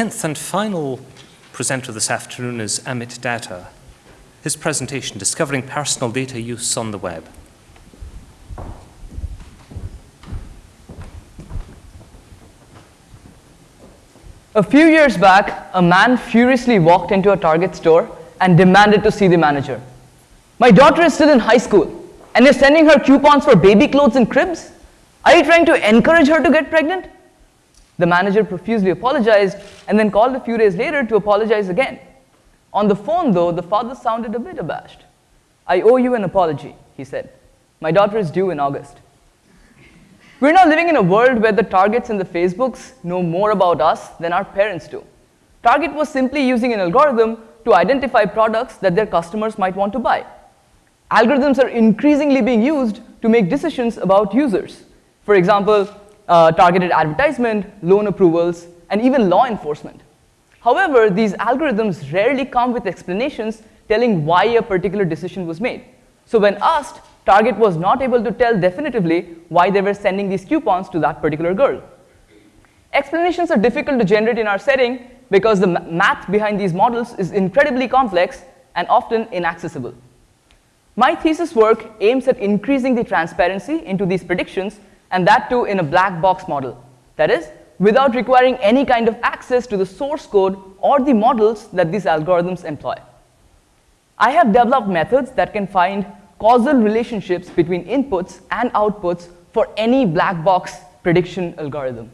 tenth and final presenter this afternoon is Amit Datta. His presentation, Discovering Personal Data Use on the Web. A few years back, a man furiously walked into a Target store and demanded to see the manager. My daughter is still in high school and you're sending her coupons for baby clothes and cribs? Are you trying to encourage her to get pregnant? The manager profusely apologized and then called a few days later to apologize again. On the phone, though, the father sounded a bit abashed. I owe you an apology, he said. My daughter is due in August. We're now living in a world where the Targets and the Facebooks know more about us than our parents do. Target was simply using an algorithm to identify products that their customers might want to buy. Algorithms are increasingly being used to make decisions about users. For example, uh, targeted advertisement, loan approvals, and even law enforcement. However, these algorithms rarely come with explanations telling why a particular decision was made. So when asked, Target was not able to tell definitively why they were sending these coupons to that particular girl. Explanations are difficult to generate in our setting because the math behind these models is incredibly complex and often inaccessible. My thesis work aims at increasing the transparency into these predictions and that too in a black box model. That is, without requiring any kind of access to the source code or the models that these algorithms employ. I have developed methods that can find causal relationships between inputs and outputs for any black box prediction algorithm.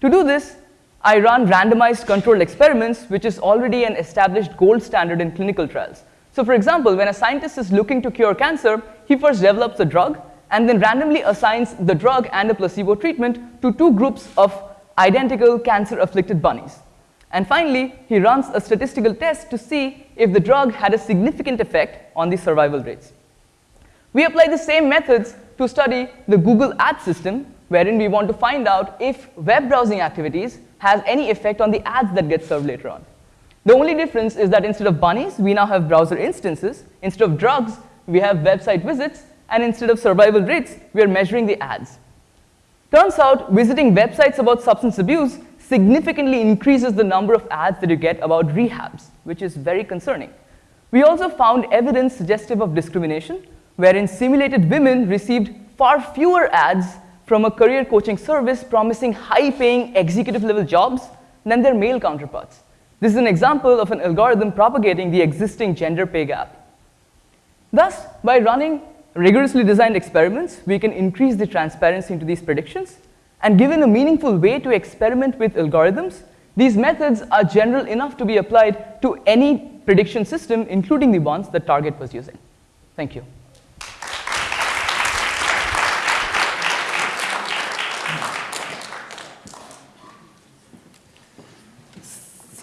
To do this, I run randomized controlled experiments, which is already an established gold standard in clinical trials. So for example, when a scientist is looking to cure cancer, he first develops a drug and then randomly assigns the drug and a placebo treatment to two groups of identical cancer-afflicted bunnies. And finally, he runs a statistical test to see if the drug had a significant effect on the survival rates. We apply the same methods to study the Google Ads system, wherein we want to find out if web browsing activities has any effect on the ads that get served later on. The only difference is that instead of bunnies, we now have browser instances. Instead of drugs, we have website visits. And instead of survival rates, we are measuring the ads. Turns out, visiting websites about substance abuse significantly increases the number of ads that you get about rehabs, which is very concerning. We also found evidence suggestive of discrimination, wherein simulated women received far fewer ads from a career coaching service promising high-paying executive-level jobs than their male counterparts. This is an example of an algorithm propagating the existing gender pay gap. Thus, by running rigorously designed experiments, we can increase the transparency into these predictions. And given a meaningful way to experiment with algorithms, these methods are general enough to be applied to any prediction system, including the ones that Target was using. Thank you.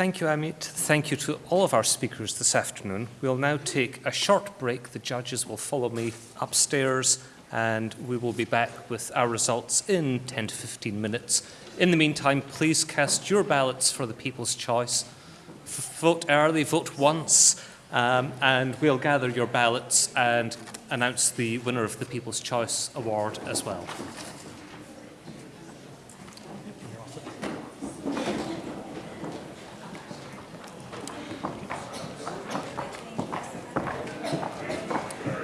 Thank you, Amit. Thank you to all of our speakers this afternoon. We'll now take a short break. The judges will follow me upstairs and we will be back with our results in 10 to 15 minutes. In the meantime, please cast your ballots for the People's Choice. Vote early, vote once, um, and we'll gather your ballots and announce the winner of the People's Choice Award as well.